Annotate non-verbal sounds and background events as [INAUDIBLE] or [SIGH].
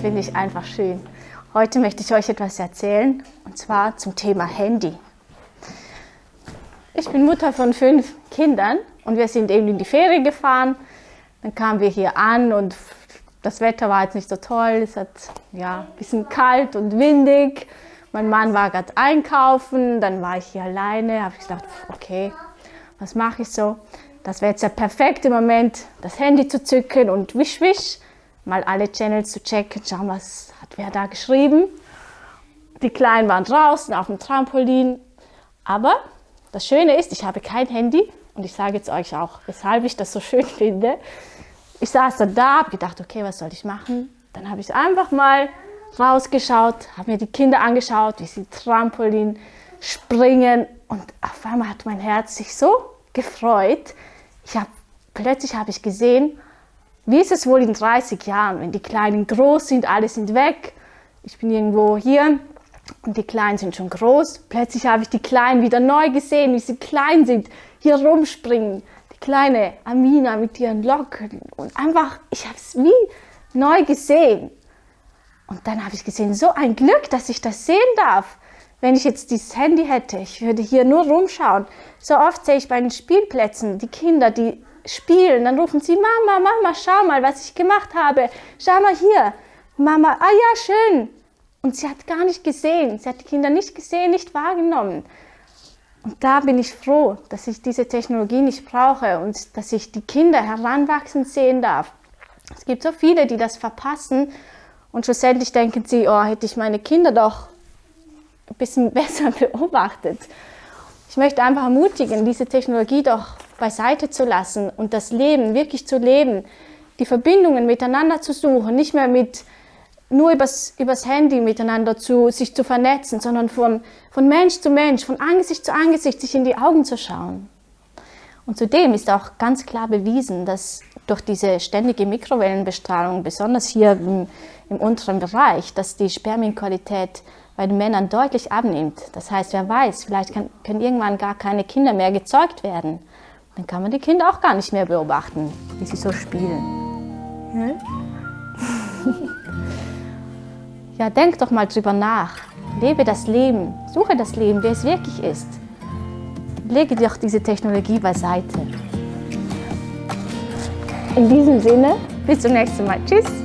finde ich einfach schön. Heute möchte ich euch etwas erzählen, und zwar zum Thema Handy. Ich bin Mutter von fünf Kindern und wir sind eben in die Ferien gefahren. Dann kamen wir hier an und das Wetter war jetzt nicht so toll. Es hat ja, ein bisschen kalt und windig. Mein Mann war gerade einkaufen, dann war ich hier alleine. habe ich gedacht, okay, was mache ich so? Das wäre jetzt der perfekte Moment, das Handy zu zücken und wisch, wisch, mal alle Channels zu checken, schauen, was hat wer da geschrieben. Die Kleinen waren draußen auf dem Trampolin. Aber das Schöne ist, ich habe kein Handy und ich sage jetzt euch auch, weshalb ich das so schön [LAUGHS] finde. Ich saß dann da, habe gedacht, okay, was soll ich machen? Dann habe ich einfach mal rausgeschaut, habe mir die Kinder angeschaut, wie sie Trampolin springen und auf einmal hat mein Herz sich so gefreut. Ich hab, plötzlich habe ich gesehen, wie ist es wohl in 30 Jahren, wenn die Kleinen groß sind, alle sind weg. Ich bin irgendwo hier und die Kleinen sind schon groß. Plötzlich habe ich die Kleinen wieder neu gesehen, wie sie klein sind, hier rumspringen. Die kleine Amina mit ihren Locken und einfach, ich habe es wie neu gesehen. Und dann habe ich gesehen, so ein Glück, dass ich das sehen darf. Wenn ich jetzt dieses Handy hätte, ich würde hier nur rumschauen. So oft sehe ich bei den Spielplätzen die Kinder, die spielen, dann rufen sie, Mama, Mama, schau mal, was ich gemacht habe. Schau mal hier. Mama, ah ja, schön. Und sie hat gar nicht gesehen. Sie hat die Kinder nicht gesehen, nicht wahrgenommen. Und da bin ich froh, dass ich diese Technologie nicht brauche und dass ich die Kinder heranwachsen sehen darf. Es gibt so viele, die das verpassen und schlussendlich denken sie, oh, hätte ich meine Kinder doch ein bisschen [LAUGHS] besser beobachtet. Ich möchte einfach ermutigen, diese Technologie doch beiseite zu lassen und das Leben wirklich zu leben, die Verbindungen miteinander zu suchen, nicht mehr mit nur übers, übers Handy miteinander zu, sich zu vernetzen, sondern von, von Mensch zu Mensch, von Angesicht zu Angesicht, sich in die Augen zu schauen. Und zudem ist auch ganz klar bewiesen, dass durch diese ständige Mikrowellenbestrahlung, besonders hier im, im unteren Bereich, dass die Spermienqualität bei den Männern deutlich abnimmt. Das heißt, wer weiß, vielleicht können irgendwann gar keine Kinder mehr gezeugt werden. Dann kann man die Kinder auch gar nicht mehr beobachten, wie sie so spielen. Ja, [LAUGHS] ja denk doch mal drüber nach. Lebe das Leben, suche das Leben, wie es wirklich ist. Lege doch diese Technologie beiseite. In diesem Sinne, bis zum nächsten Mal. Tschüss.